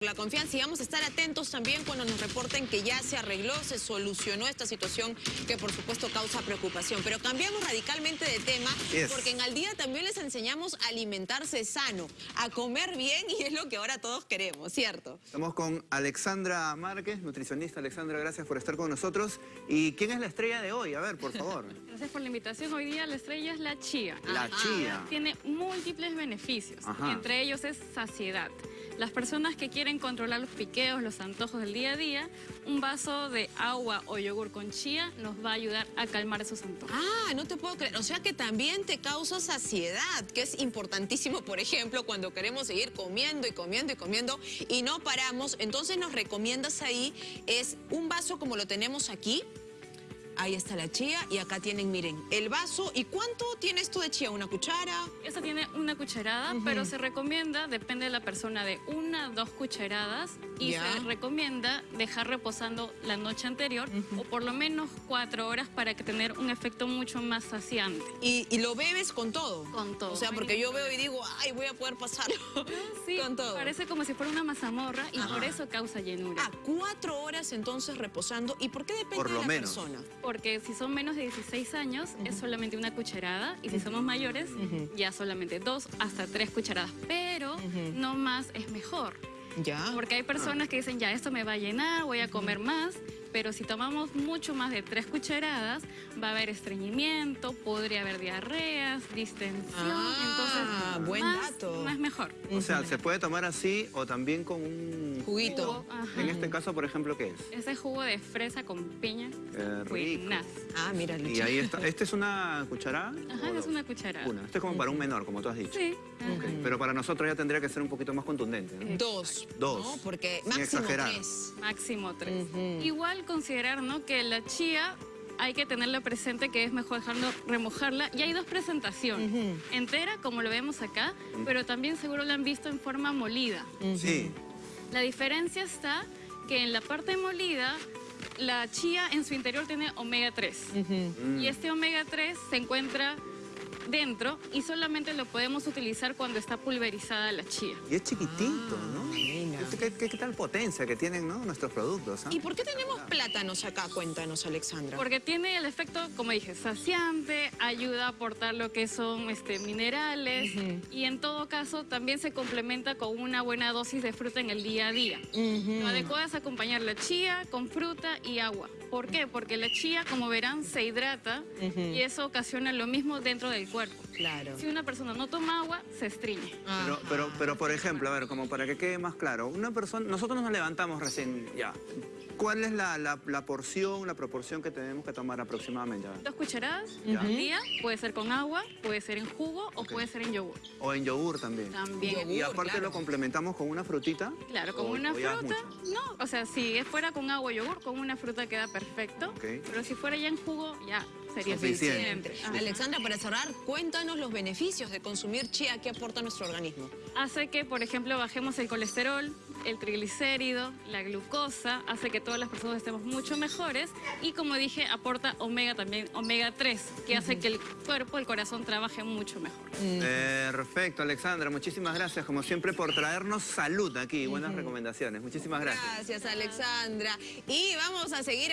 la confianza y vamos a estar atentos también cuando nos reporten que ya se arregló, se solucionó esta situación que por supuesto causa preocupación. Pero cambiamos radicalmente de tema Yes. porque en al día también les enseñamos a alimentarse sano, a comer bien y es lo que ahora todos queremos, ¿cierto? Estamos con Alexandra Márquez, nutricionista. Alexandra, gracias por estar con nosotros. ¿Y quién es la estrella de hoy? A ver, por favor. Gracias por la invitación. Hoy día la estrella es la chía. La chía. Tiene múltiples beneficios, Ajá. y entre ellos es saciedad. Las personas que quieren controlar los piqueos, los antojos del día a día, un vaso de agua o yogur con chía nos va a ayudar a calmar esos antojos. Ah, no te puedo creer. O sea que también te causa saciedad, que es importantísimo, por ejemplo, cuando queremos seguir comiendo y comiendo y comiendo y no paramos. Entonces nos recomiendas ahí, es un vaso como lo tenemos aquí. Ahí está la chía y acá tienen, miren, el vaso. ¿Y cuánto tiene esto de chía? ¿Una cuchara? Esta tiene una cucharada, pero se recomienda, depende de la persona, de una dos cucharadas y Ya. se recomienda dejar reposando la noche anterior o por lo menos cuatro horas para que tener un efecto mucho más saciante. Y, y lo bebes con todo. Con todo. O sea, porque yo veo y digo, ay, voy a poder pasarlo Sí, con todo. parece como si fuera una mazamorra y Ajá. por eso causa llenura. Ah, cuatro horas entonces reposando. ¿Y por qué depende Por de la menos. persona? Porque si son menos de 16 años es solamente una cucharada y si somos mayores ya solamente dos hasta tres cucharadas. Pero no más es mejor. Ya. Porque hay personas que dicen, ya, esto me va a llenar, voy a comer más, pero si tomamos mucho más de tres cucharadas, va a haber estreñimiento, podría haber diarreas, distensión, Ah, buen más, dato. más mejor. O sea, se puede tomar así o también con un... Juguito. Jugo. En este caso, por ejemplo, ¿qué es? Ese jugo de fresa con piña, Qué rico. buenas. Ah, mira, Y ahí está. ¿Este es una cucharada? Ajá, ¿O es una cucharada. Una. Este es como para un menor, como tú has dicho. Sí. Ok. ajá. Pero para nosotros ya tendría que ser un poquito más contundente. ¿no? Dos. Dos. ¿no? Porque Sin máximo exagerar. tres. Máximo tres. Igual considerar ¿no? que la chía hay que tenerla presente que es mejor dejarlo remojarla. Y hay dos presentaciones. Entera, como lo vemos acá, pero también seguro la han visto en forma molida. Sí. La diferencia está que en la parte molida, la chía en su interior tiene omega 3. Mm. Y este omega 3 se encuentra dentro y solamente lo podemos utilizar cuando está pulverizada la chía. Y es chiquitito, ¿no? mira. ¿Qué, qué, qué tal potencia que tienen ¿no? nuestros productos? ah? ¿Y por qué tenemos plátanos acá? Cuéntanos, Alexandra. Porque tiene el efecto, como dije, saciante, ayuda a aportar lo que son este, minerales y en todo caso también se complementa con una buena dosis de fruta en el día a día. Ujú. Lo adecuado es acompañar la chía con fruta y agua. ¿Por qué? Porque la chía, como verán, se hidrata y eso ocasiona lo mismo dentro del cuerpo. Claro. Si una persona no toma agua, se estriñe. Pero, pero, pero, por ejemplo, a ver, como para que quede más claro, una persona, nosotros nos levantamos recién, ya. ¿Cuál es la, la- la porción, la proporción que tenemos que tomar aproximadamente? Dos cucharadas Ya. al día, puede ser con agua, puede ser en jugo o puede ser en yogur. O en yogur también. También. Yogur. Y aparte claro. lo complementamos con una frutita. Claro, con O- una o fruta, no, o sea, si es fuera con agua o yogur, con una fruta queda perfecto, Ok. pero si fuera ya en jugo, ya sería Suficiente. suficiente. Alexandra, para cerrar, cuéntanos los beneficios de consumir chía que aporta a nuestro organismo. Hace que, por ejemplo, bajemos el colesterol, el triglicérido, la glucosa, hace que todas las personas estemos mucho mejores y, como dije, aporta omega también, omega 3, que hace que el cuerpo, el corazón trabaje mucho mejor. Perfecto, Alexandra. Muchísimas gracias, como siempre, por traernos salud aquí. Buenas recomendaciones. Muchísimas gracias. Gracias, Alexandra. Y vamos a seguir.